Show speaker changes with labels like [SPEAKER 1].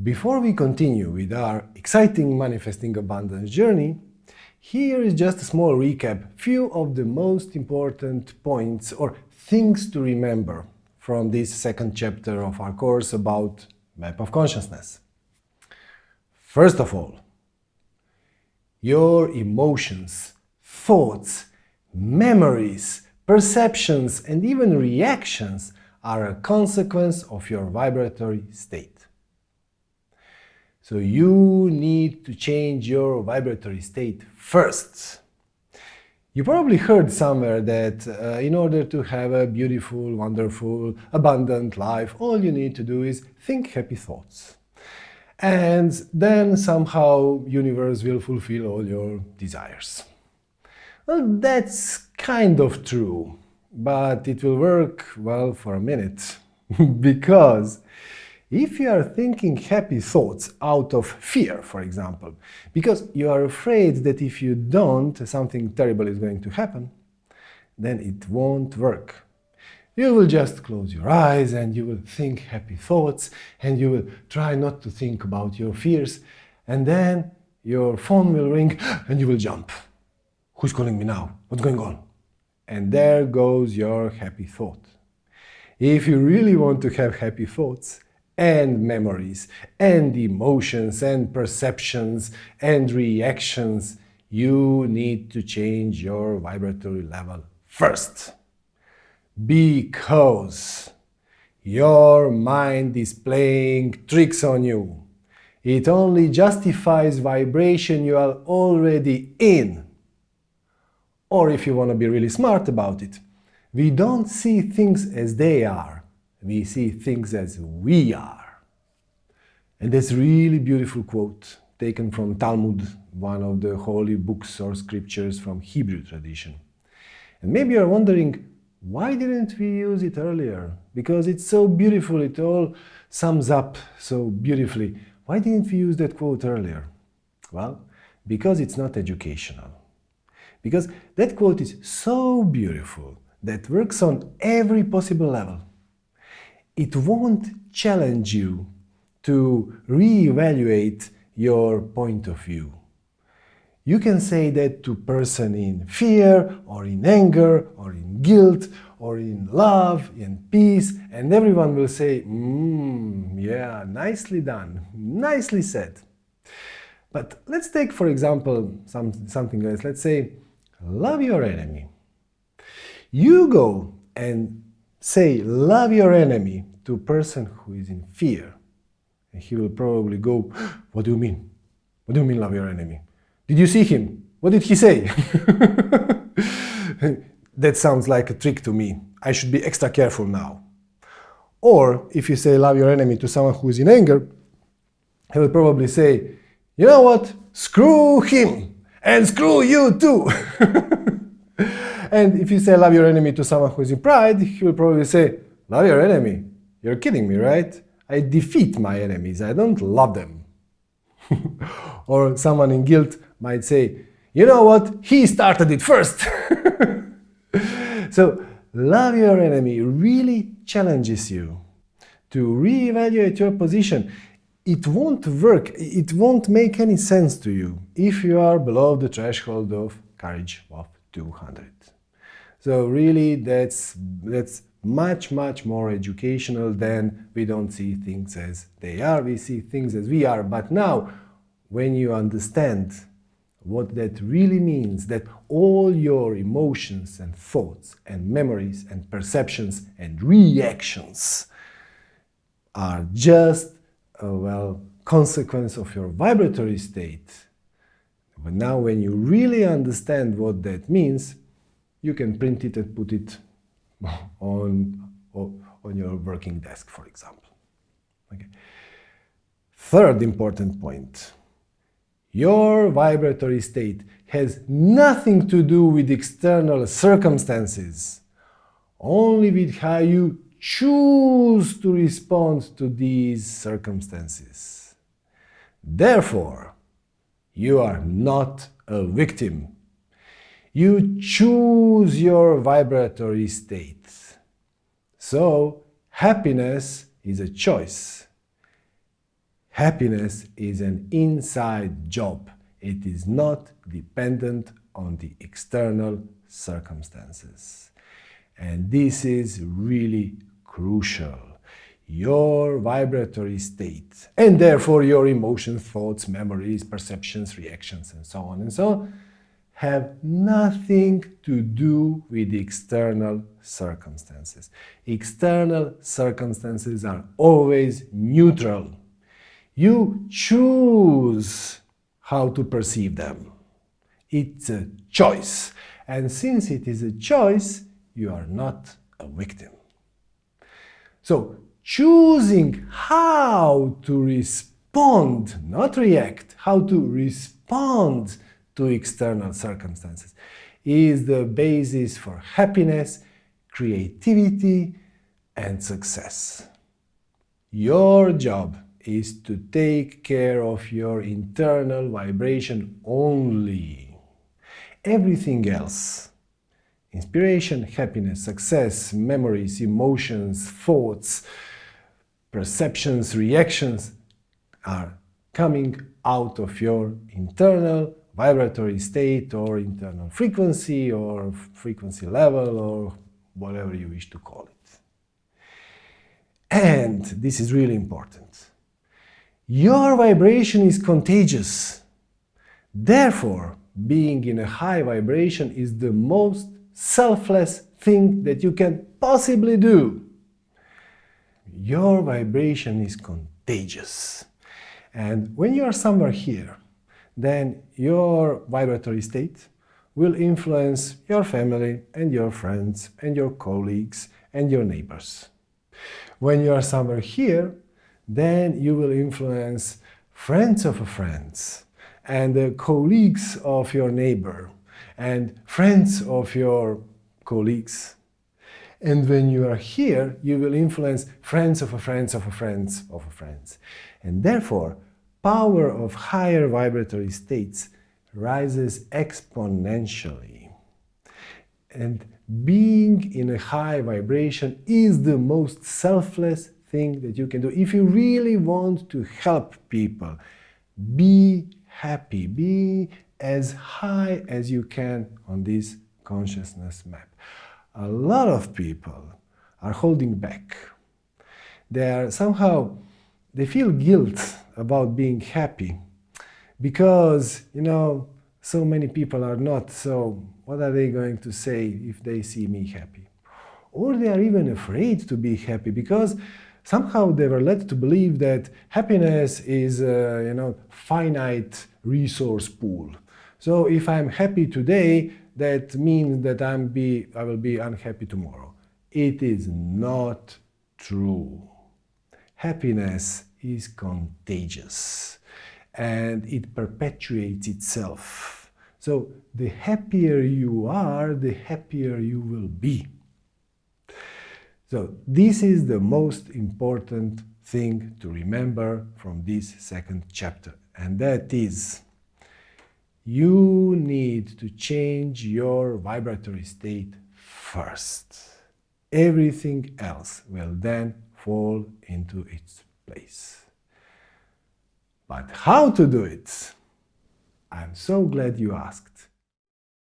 [SPEAKER 1] Before we continue with our exciting manifesting abundance journey, here is just a small recap, few of the most important points or things to remember from this second chapter of our course about map of consciousness. First of all, your emotions, thoughts, memories, perceptions and even reactions are a consequence of your vibratory state. So you need to change your vibratory state first. You probably heard somewhere that uh, in order to have a beautiful, wonderful, abundant life, all you need to do is think happy thoughts. And then somehow universe will fulfill all your desires. Well, that's kind of true, but it will work, well, for a minute. because if you are thinking happy thoughts out of fear, for example, because you are afraid that if you don't, something terrible is going to happen, then it won't work. You will just close your eyes and you will think happy thoughts and you will try not to think about your fears and then your phone will ring and you will jump. Who's calling me now? What's going on? And there goes your happy thought. If you really want to have happy thoughts, and memories and emotions and perceptions and reactions, you need to change your vibratory level first. Because your mind is playing tricks on you. It only justifies vibration you are already in. Or if you want to be really smart about it, we don't see things as they are we see things as we are. And that's really beautiful quote taken from Talmud, one of the holy books or scriptures from Hebrew tradition. And maybe you're wondering, why didn't we use it earlier? Because it's so beautiful, it all sums up so beautifully. Why didn't we use that quote earlier? Well, because it's not educational. Because that quote is so beautiful that works on every possible level it won't challenge you to reevaluate your point of view. You can say that to person in fear, or in anger, or in guilt, or in love, in peace, and everyone will say, mmm, yeah, nicely done, nicely said. But let's take, for example, some, something else. Let's say, love your enemy. You go and say, love your enemy to a person who is in fear. And he will probably go, what do you mean? What do you mean love your enemy? Did you see him? What did he say? that sounds like a trick to me. I should be extra careful now. Or if you say love your enemy to someone who is in anger, he will probably say, you know what, screw him and screw you too. and if you say love your enemy to someone who is in pride, he will probably say, love your enemy you're kidding me, right? I defeat my enemies, I don't love them. or someone in guilt might say, you know what, he started it first. so, love your enemy really challenges you to reevaluate your position. It won't work, it won't make any sense to you if you are below the threshold of courage of 200. So really, that's, that's much, much more educational than we don't see things as they are, we see things as we are. But now, when you understand what that really means, that all your emotions and thoughts and memories and perceptions and reactions are just a, well, consequence of your vibratory state. But now when you really understand what that means, you can print it and put it on, on your working desk, for example. Okay. Third important point. Your vibratory state has nothing to do with external circumstances, only with how you choose to respond to these circumstances. Therefore, you are not a victim you choose your vibratory state. So, happiness is a choice. Happiness is an inside job. It is not dependent on the external circumstances. And this is really crucial. Your vibratory state, and therefore your emotions, thoughts, memories, perceptions, reactions, and so on and so on, have nothing to do with external circumstances. External circumstances are always neutral. You choose how to perceive them. It's a choice. And since it is a choice, you are not a victim. So, choosing how to respond, not react, how to respond to external circumstances is the basis for happiness, creativity, and success. Your job is to take care of your internal vibration only. Everything else, inspiration, happiness, success, memories, emotions, thoughts, perceptions, reactions, are coming out of your internal vibratory state or internal frequency or frequency level or whatever you wish to call it. And this is really important. Your vibration is contagious. Therefore, being in a high vibration is the most selfless thing that you can possibly do. Your vibration is contagious. And when you are somewhere here, then your vibratory state will influence your family and your friends and your colleagues and your neighbors. When you are somewhere here, then you will influence friends of friends and the colleagues of your neighbor and friends of your colleagues. And when you are here, you will influence friends of friends of friends of friends. And therefore, power of higher vibratory states rises exponentially. And being in a high vibration is the most selfless thing that you can do. If you really want to help people, be happy, be as high as you can on this consciousness map. A lot of people are holding back. They are somehow, they feel guilt about being happy because, you know, so many people are not, so what are they going to say if they see me happy? Or they are even afraid to be happy because somehow they were led to believe that happiness is a, you know, finite resource pool. So if I'm happy today, that means that I'm be, I will be unhappy tomorrow. It is not true. Happiness is contagious and it perpetuates itself. So the happier you are, the happier you will be. So this is the most important thing to remember from this second chapter and that is you need to change your vibratory state first. Everything else will then fall into its place. But how to do it? I'm so glad you asked.